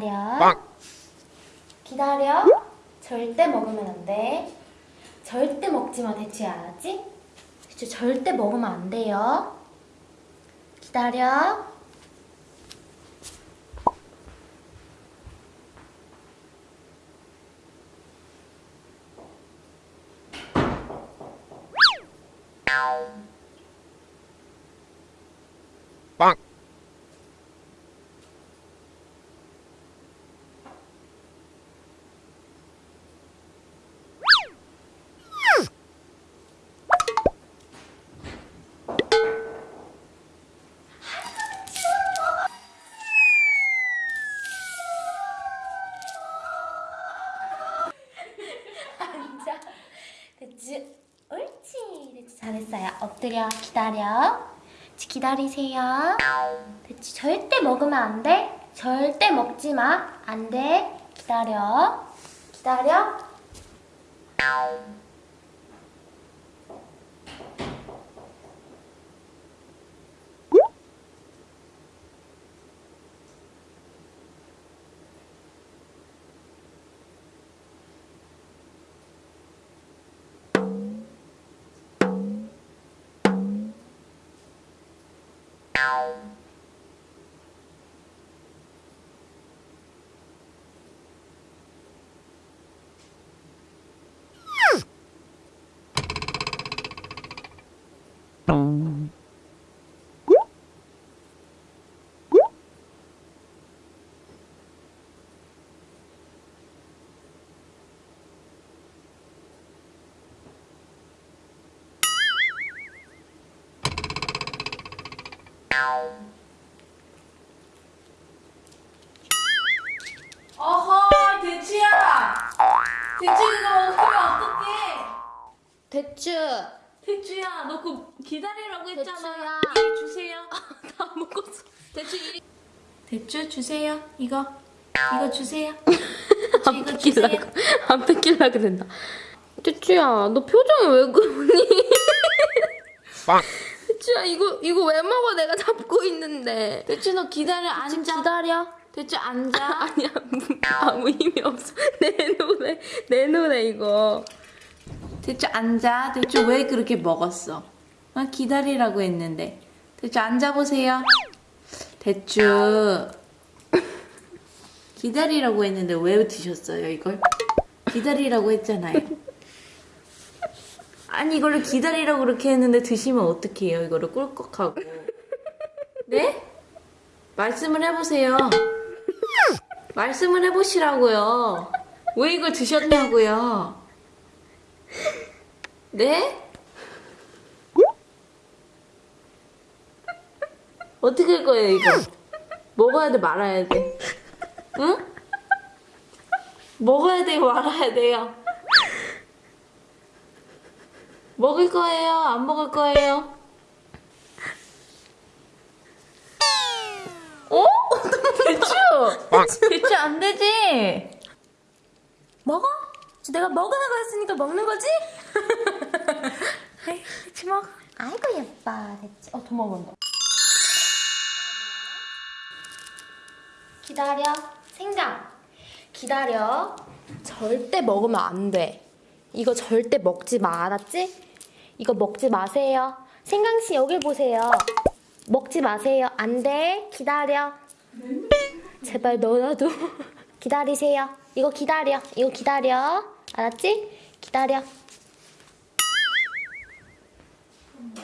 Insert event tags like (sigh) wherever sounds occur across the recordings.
기다려. 기다려. 절대 먹으면 안 돼. 절대 먹지 마, 대추야. 알았지? 대추 절대 먹으면 안 돼요. 기다려. 잘했어요. 엎드려. 기다려. 기다리세요. 대추 절대 먹으면 안 돼. 절대 먹지 마. 안 돼. 기다려. 기다려. 어허, 대추야! 대추 이거 먹으면 어떡해? 대추. 대추야, 너 그거 기다리라고 했잖아. 대추야. 이리 주세요. 다 먹었어. 대추 이리. 대추 주세요. 이거. 이거 주세요. (laughs) 대추 이거 주세요. 안 뺏길라 그랬나? 쭈쭈야, 너 표정이 왜 그러니? 빵. 쭈쭈야, 이거 이거 왜 먹어? 내가 잡고 있는데. 대추 너 기다려. 앉아. 기다려. 대추 앉아. (laughs) 아니야, 아무 힘이 없어. (laughs) 내 노래, 내 노래 이거. 대추 앉아. 대추 왜 그렇게 먹었어? 아, 기다리라고 했는데. 대추 앉아보세요. 대추. 기다리라고 했는데 왜 드셨어요, 이걸? 기다리라고 했잖아요. 아니, 이거를 기다리라고 그렇게 했는데 드시면 어떡해요, 이거를 꿀꺽하고. 네? 말씀을 해보세요. 말씀을 해보시라고요. 왜 이걸 드셨냐고요. 네? 어떻게 할 거예요, 이거? 먹어야 돼, 말아야 돼? 응? 먹어야 돼요, 말아야 돼요? 먹을 거예요? 안 먹을 거예요? 어? (laughs) 대추! 빵. 대추 안 되지? 먹어? 내가 먹으라고 했으니까 먹는 거지? 아이, 대추 먹어. 아이고 예뻐 대추. 어, 더 먹은다. 기다려. 생강. 기다려. 절대 먹으면 안 돼. 이거 절대 먹지 마. 알았지? 이거 먹지 마세요. 생강 씨 여기 보세요. 먹지 마세요. 안 돼. 기다려. 제발 너라도 (laughs) 기다리세요. 이거 기다려. 이거 기다려. 알았지? 기다려. 음,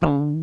Boom.